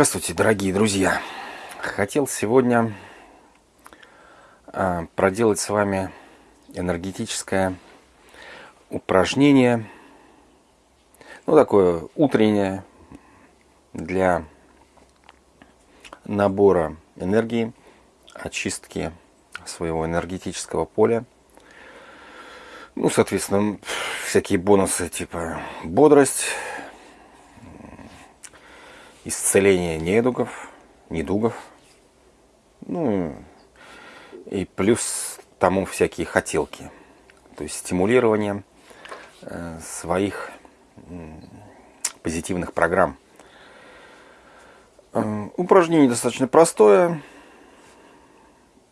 Здравствуйте, дорогие друзья! Хотел сегодня а, проделать с вами энергетическое упражнение, ну такое утреннее для набора энергии, очистки своего энергетического поля. Ну, соответственно, всякие бонусы типа бодрость, исцеление недугов, недугов. Ну, и плюс тому всякие хотелки. То есть стимулирование э, своих позитивных программ. Э, упражнение достаточно простое,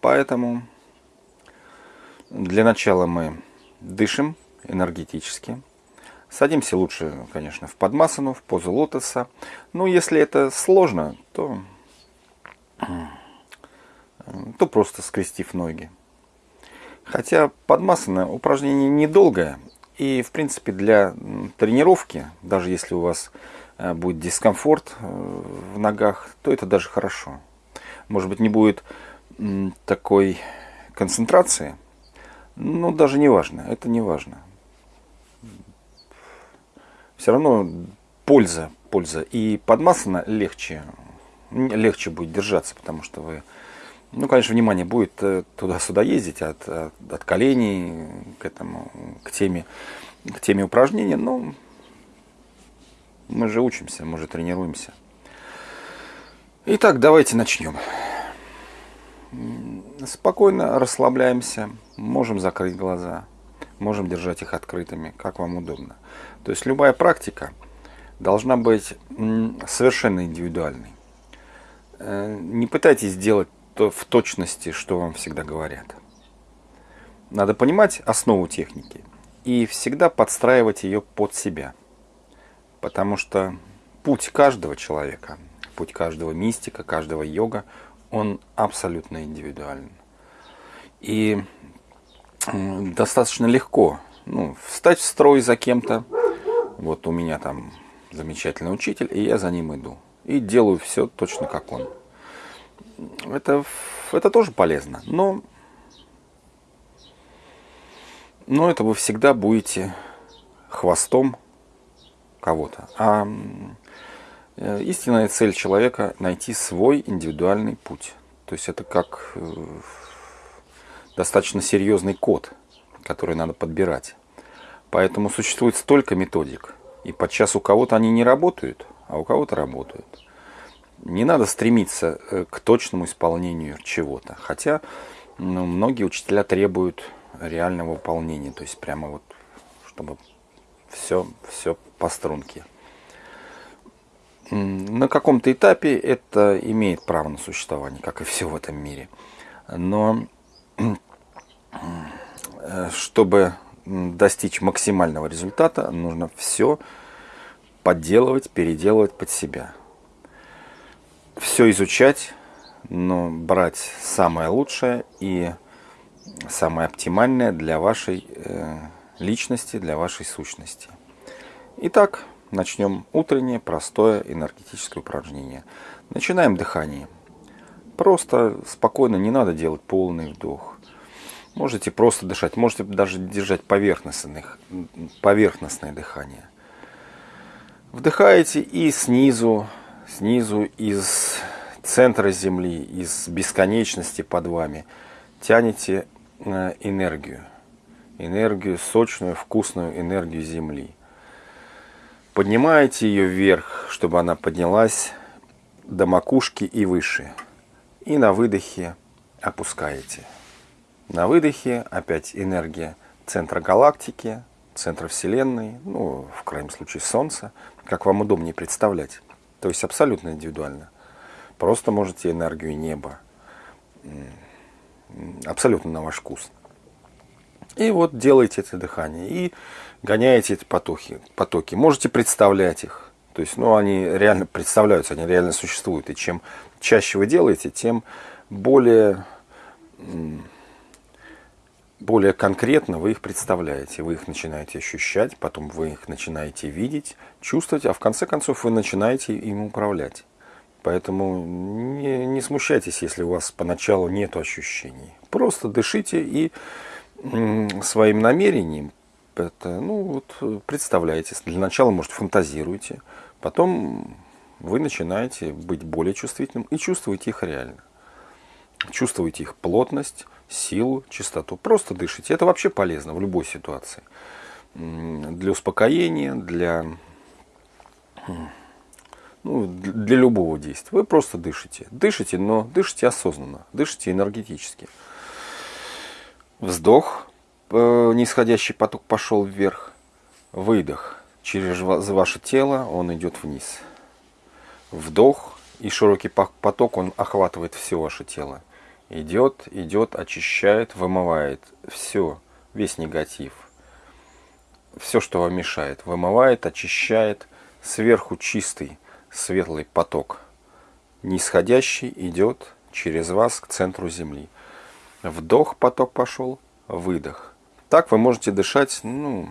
поэтому для начала мы дышим энергетически. Садимся лучше, конечно, в подмасану, в позу лотоса. Но если это сложно, то, то просто скрестив ноги. Хотя подмасана упражнение недолгое. И, в принципе, для тренировки, даже если у вас э, будет дискомфорт э, в ногах, то это даже хорошо. Может быть, не будет такой концентрации, но даже не важно, это не важно все равно польза, польза. И подмасана легче, легче будет держаться, потому что вы, ну, конечно, внимание будет э, туда-сюда ездить от, от, от коленей к этому, к теме, к теме упражнения, но мы же учимся, мы же тренируемся. Итак, давайте начнем. Спокойно расслабляемся, можем закрыть глаза, можем держать их открытыми, как вам удобно. То есть любая практика должна быть совершенно индивидуальной. Э, не пытайтесь сделать то в точности, что вам всегда говорят. Надо понимать основу техники и всегда подстраивать ее под себя. Потому что путь каждого человека, путь каждого мистика, каждого йога, он абсолютно индивидуален. И достаточно легко ну, встать в строй за кем-то, вот у меня там замечательный учитель, и я за ним иду. И делаю все точно как он. Это, это тоже полезно, но, но это вы всегда будете хвостом кого-то. А э, истинная цель человека – найти свой индивидуальный путь. То есть это как э, достаточно серьезный код, который надо подбирать. Поэтому существует столько методик. И подчас у кого-то они не работают, а у кого-то работают. Не надо стремиться э, к точному исполнению чего-то. Хотя ну, многие учителя требуют реального выполнения. То есть прямо вот, чтобы все, все по струнке. На каком-то этапе это имеет право на существование, как и все в этом мире. Но чтобы достичь максимального результата, нужно все подделывать, переделывать под себя. Все изучать, но брать самое лучшее и самое оптимальное для вашей э, личности, для вашей сущности. Итак, начнем утреннее простое энергетическое упражнение. Начинаем дыхание. Просто спокойно, не надо делать полный вдох. Можете просто дышать, можете даже держать поверхностное, поверхностное дыхание. Вдыхаете и снизу, снизу из центра Земли, из бесконечности под вами тянете э, энергию. Энергию, сочную, вкусную энергию Земли. Поднимаете ее вверх, чтобы она поднялась до макушки и выше. И на выдохе опускаете. На выдохе опять энергия центра галактики, центра Вселенной, ну, в крайнем случае Солнца, как вам удобнее представлять. То есть абсолютно индивидуально. Просто можете энергию неба. Абсолютно на ваш вкус. И вот делаете это дыхание. И гоняете эти потоки. потоки. Можете представлять их. То есть, ну, они реально представляются, они реально существуют. И чем чаще вы делаете, тем более более конкретно вы их представляете, вы их начинаете ощущать, потом вы их начинаете видеть, чувствовать, а в конце концов вы начинаете им управлять. Поэтому не, не смущайтесь, если у вас поначалу нет ощущений. Просто дышите и своим намерением это, ну, вот, представляете. Для начала, может, фантазируйте. Потом вы начинаете быть более чувствительным и чувствуете их реально. Чувствуете их плотность, силу, чистоту. Просто дышите. Это вообще полезно в любой ситуации. Для успокоения, для, ну, для любого действия. Вы просто дышите. Дышите, но дышите осознанно. Дышите энергетически. Вздох. Э, нисходящий поток пошел вверх. Выдох. Через ваше тело он идет вниз. Вдох. И широкий поток, он охватывает все ваше тело. Идет, идет, очищает, вымывает все, весь негатив. Все, что вам мешает, вымывает, очищает. Сверху чистый, светлый поток. Нисходящий идет через вас к центру Земли. Вдох, поток пошел, выдох. Так вы можете дышать, ну,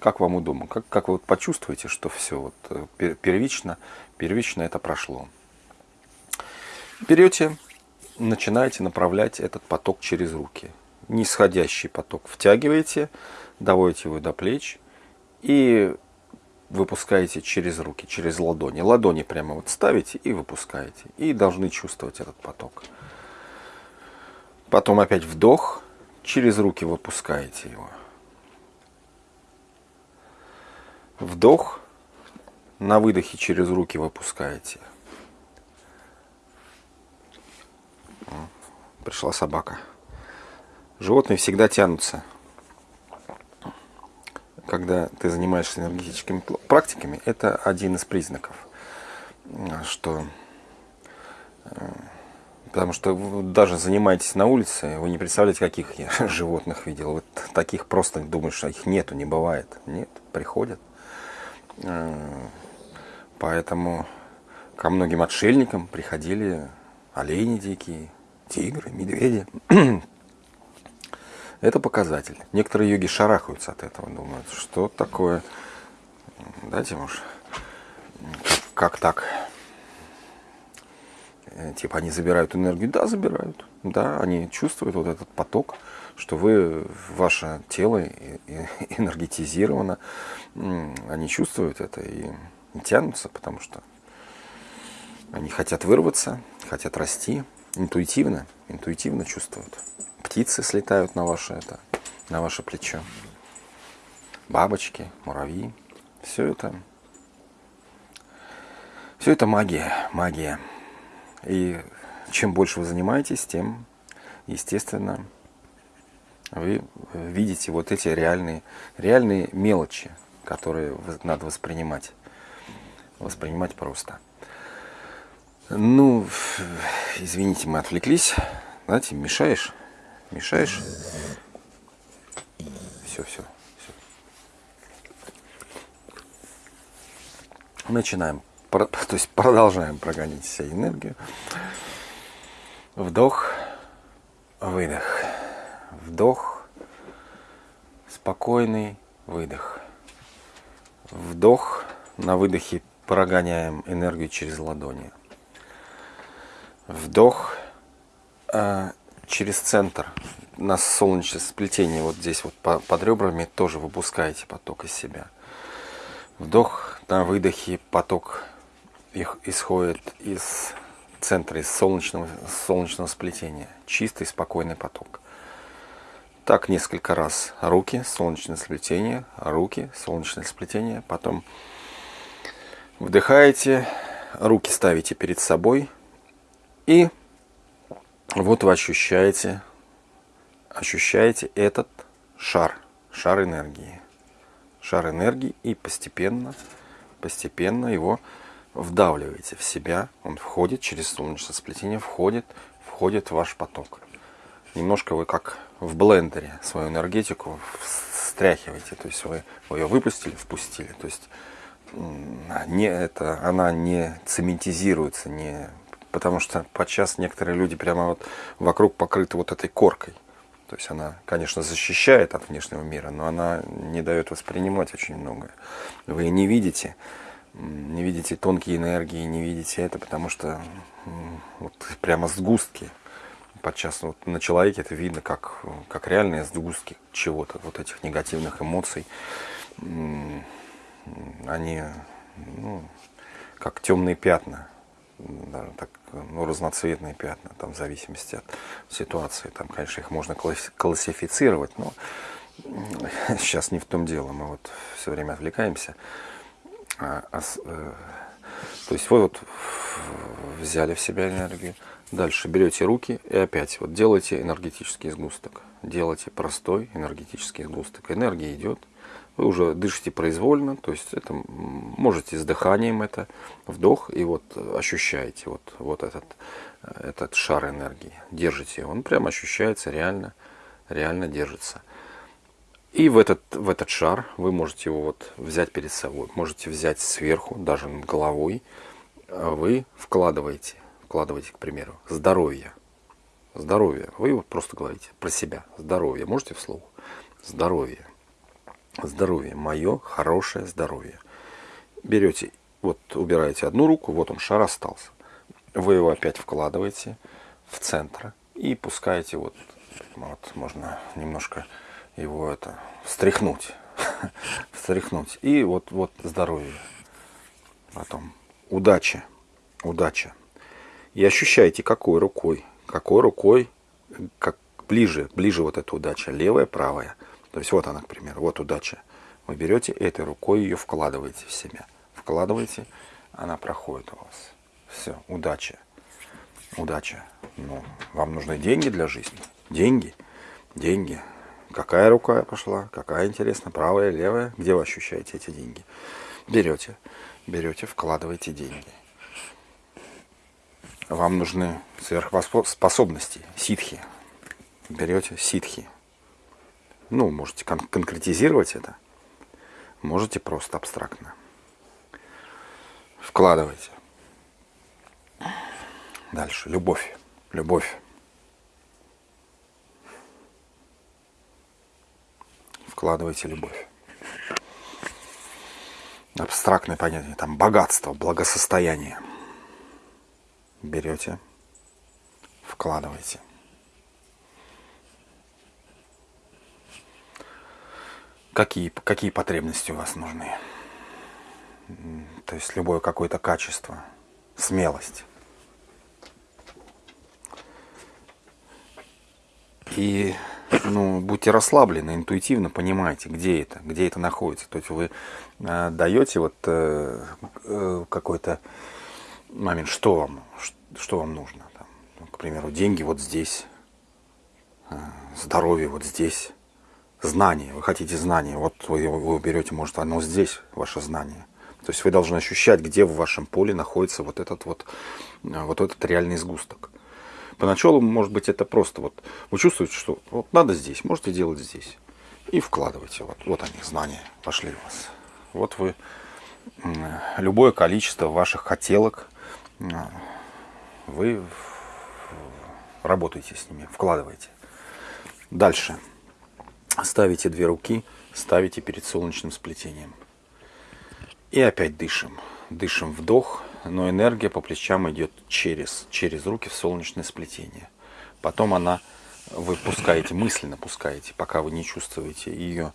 как вам удобно, как, как вы вот почувствуете, что все вот э, первично, первично это прошло. Берете начинаете направлять этот поток через руки. Нисходящий поток втягиваете, доводите его до плеч и выпускаете через руки, через ладони. Ладони прямо вот ставите и выпускаете. И должны чувствовать этот поток. Потом опять вдох, через руки выпускаете его. Вдох, на выдохе через руки выпускаете. Пришла собака. Животные всегда тянутся. Когда ты занимаешься энергетическими практиками, это один из признаков, что э, Потому что вы даже занимаетесь на улице, вы не представляете, каких я животных видел. Вот таких просто думаешь, что их нету, не бывает. Нет, приходят. Э, поэтому ко многим отшельникам приходили олени дикие, тигры, медведи. Это показатель. Некоторые йоги шарахаются от этого, думают, что такое. Дайте, может, как, как так? Э, типа они забирают энергию. Да, забирают. Да, они чувствуют вот этот поток, что вы, ваше тело энергетизировано. Они чувствуют это и тянутся, потому что они хотят вырваться, хотят расти, интуитивно, интуитивно чувствуют. Птицы слетают на ваше, это, на ваше плечо. Бабочки, муравьи. Все это, все это магия, магия. И чем больше вы занимаетесь, тем, естественно, вы видите вот эти реальные, реальные мелочи, которые надо воспринимать. Воспринимать просто. Ну, извините, мы отвлеклись. Знаете, мешаешь, мешаешь. Все, все, все. Начинаем, то есть продолжаем прогонять себе энергию. Вдох, выдох. Вдох, спокойный выдох. Вдох, на выдохе прогоняем энергию через ладони. Вдох э, через центр на солнечное сплетение, вот здесь вот по, под ребрами тоже выпускаете поток из себя. Вдох на выдохе поток их исходит из центра, из солнечного, солнечного сплетения. Чистый, спокойный поток. Так несколько раз. Руки, солнечное сплетение, руки, солнечное сплетение. Потом вдыхаете, руки ставите перед собой, и вот вы ощущаете, ощущаете этот шар, шар энергии. Шар энергии и постепенно, постепенно его вдавливаете в себя. Он входит через солнечное сплетение, входит, входит в ваш поток. Немножко вы как в блендере свою энергетику встряхиваете. То есть вы, вы ее выпустили, впустили. То есть не, это, она не цементизируется, не потому что подчас некоторые люди прямо вот вокруг покрыты вот этой коркой. То есть она, конечно, защищает от внешнего мира, но она не дает воспринимать очень многое. Вы не видите не видите тонкие энергии, не видите это, потому что вот прямо сгустки. Подчас вот на человеке это видно как, как реальные сгустки чего-то, вот этих негативных эмоций. Они ну, как темные пятна, даже так, ну, разноцветные пятна, там, в зависимости от ситуации. Там, конечно, их можно классифицировать, но сейчас не в том дело. Мы вот все время отвлекаемся. А, а, э, то есть вы вот взяли в себя энергию. Дальше берете руки и опять вот делаете энергетический сгусток. Делайте простой энергетический сгусток. Энергия идет, вы уже дышите произвольно, то есть это можете с дыханием это вдох и вот ощущаете вот, вот этот, этот шар энергии. Держите он прям ощущается реально, реально держится. И в этот, в этот шар вы можете его вот взять перед собой, можете взять сверху, даже над головой. Вы вкладываете, вкладываете, к примеру, здоровье. Здоровье. Вы вот просто говорите про себя. Здоровье. Можете вслух? Здоровье здоровье, мое хорошее здоровье. Берете, вот убираете одну руку, вот он шар остался. Вы его опять вкладываете в центр и пускаете вот, вот можно немножко его это встряхнуть, встряхнуть. И вот, вот здоровье. Потом удача, удача. И ощущаете, какой рукой, какой рукой, как ближе, ближе вот эта удача, левая, правая. То есть вот она, к примеру, вот удача. Вы берете этой рукой ее вкладываете в себя. Вкладываете, она проходит у вас. Все, удача. Удача. Ну, вам нужны деньги для жизни. Деньги. Деньги. Какая рука пошла? Какая, интересно, правая, левая? Где вы ощущаете эти деньги? Берете, берете, вкладываете деньги. Вам нужны сверхспособности, ситхи. Берете ситхи, ну, можете кон конкретизировать это, можете просто абстрактно. Вкладывайте. Дальше. Любовь. Любовь. Вкладывайте любовь. Абстрактное понятие. Там богатство, благосостояние. Берете, вкладывайте. Какие, какие потребности у вас нужны. То есть любое какое-то качество, смелость. И ну, будьте расслаблены, интуитивно понимаете, где это, где это находится. То есть вы э, даете вот э, э, какой-то момент, что вам, что вам нужно. Там, к примеру, деньги вот здесь, э, здоровье вот здесь, знание, вы хотите знание, вот вы его берете, может, оно здесь, ваше знание. То есть вы должны ощущать, где в вашем поле находится вот этот вот, э, вот этот реальный сгусток. Поначалу, может быть, это просто вот, вы чувствуете, что вот надо здесь, можете делать здесь. И вкладывайте, вот, вот они, знания пошли у вас. Вот вы, любое количество ваших хотелок, э, вы работаете с ними, вкладываете. Дальше. Ставите две руки, ставите перед солнечным сплетением. И опять дышим. Дышим вдох, но энергия по плечам идет через, через руки в солнечное сплетение. Потом она, вы пускаете, мысленно пускаете, пока вы не чувствуете ее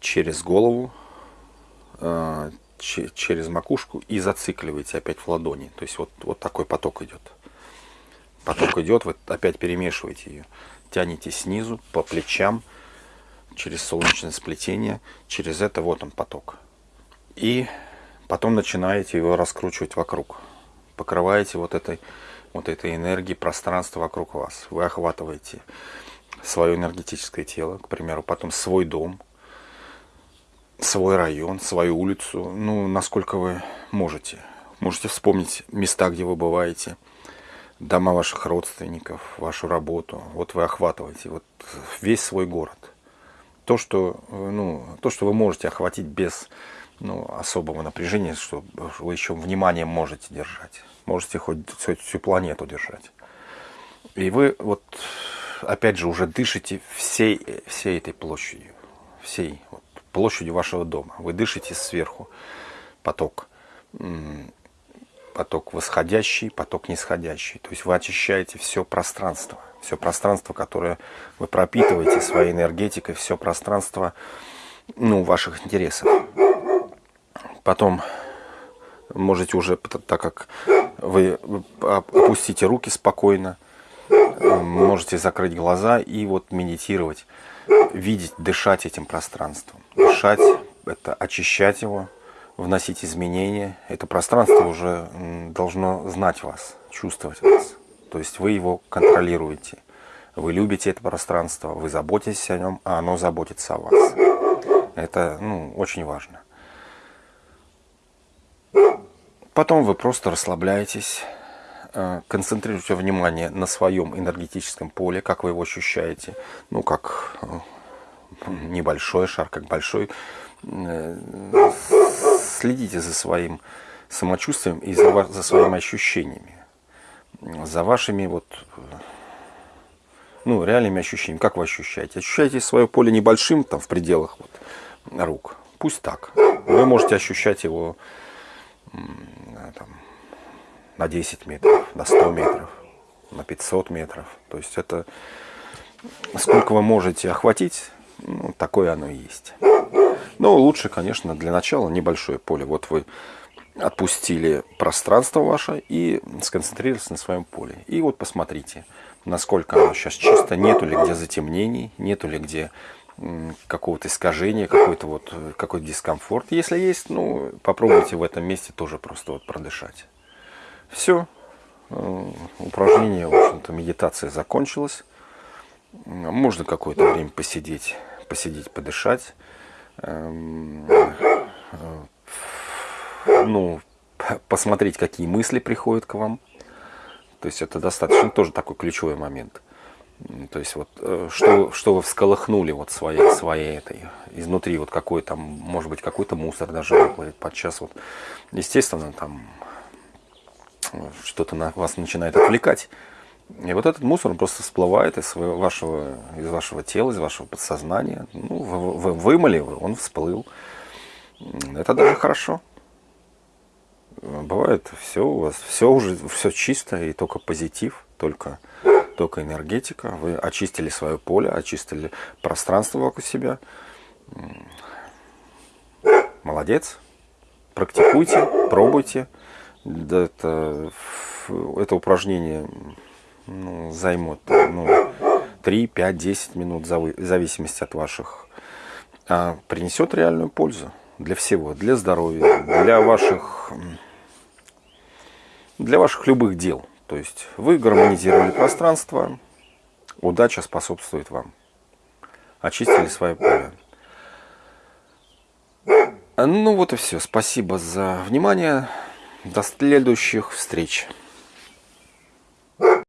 через голову, э, через макушку и зацикливаете опять в ладони. То есть вот, вот такой поток идет. Поток идет, вы опять перемешиваете ее. Тянете снизу по плечам, через солнечное сплетение, через это вот он поток. И потом начинаете его раскручивать вокруг. Покрываете вот этой, вот этой энергией пространство вокруг вас. Вы охватываете свое энергетическое тело, к примеру, потом свой дом, свой район, свою улицу, ну, насколько вы можете. Можете вспомнить места, где вы бываете, дома ваших родственников, вашу работу. Вот вы охватываете вот весь свой город то, что, э, ну, то, что вы можете охватить без ну, особого напряжения, что вы еще внимание можете держать. Можете хоть всю, всю планету держать. И вы вот, опять же, уже дышите всей, всей этой площадью. Всей вот, площадью вашего дома. Вы дышите сверху поток. поток восходящий, поток нисходящий. То есть вы очищаете все пространство. Все пространство, которое вы пропитываете своей энергетикой, все пространство ну, ваших интересов. Потом можете уже, так как вы опустите руки спокойно, можете закрыть глаза и вот медитировать, видеть, дышать этим пространством. Дышать – это очищать его, вносить изменения. Это пространство уже должно знать вас, чувствовать вас. То есть вы его контролируете. Вы любите это пространство, вы заботитесь о нем, а оно заботится о вас. Это ну, очень важно. Потом вы просто расслабляетесь, э, концентрируйте внимание на своем энергетическом поле, как вы его ощущаете. Ну, как э, небольшой шар, как большой. Э, следите за своим самочувствием и за своими ощущениями. За вашими вот ну, реальными ощущениями. Как вы ощущаете? Ощущаете свое поле небольшим, там, в пределах вот, рук. Пусть так. Вы можете ощущать его там, на 10 метров, на 100 метров, на 500 метров. То есть это сколько вы можете охватить, ну, такое оно и есть. Но лучше, конечно, для начала небольшое поле. Вот вы отпустили пространство ваше и сконцентрировались на своем поле. И вот посмотрите, насколько оно сейчас чисто, нету ли где затемнений, нету ли где какого-то искажения, какой-то вот э, какой-то дискомфорт. Если есть, ну, попробуйте в этом месте тоже просто вот продышать. Все. Э, упражнение, в общем-то, медитация закончилась. Можно какое-то время посидеть, посидеть, подышать. Э, ну, посмотреть, какие мысли приходят к вам. То есть это достаточно тоже такой ключевой момент. То есть вот э, что, что вы всколыхнули вот своей, своей этой, изнутри вот какой там, может быть какой-то мусор даже выплывет подчас вот, естественно там что-то на вас начинает отвлекать. И вот этот мусор просто всплывает из своего, вашего, из вашего тела, из вашего подсознания. Ну, вы, вы вымыли он всплыл. Это даже хорошо. Бывает все у вас, все уже, все чисто и только позитив, только только энергетика. Вы очистили свое поле, очистили пространство вокруг себя. Молодец. Практикуйте, пробуйте. Это, это упражнение ну, займет ну, 3, 5, 10 минут, в зависимости от ваших. А принесет реальную пользу для всего, для здоровья, для ваших, для ваших любых дел. То есть вы гармонизировали пространство, удача способствует вам. Очистили свое поле. Ну вот и все. Спасибо за внимание. До следующих встреч.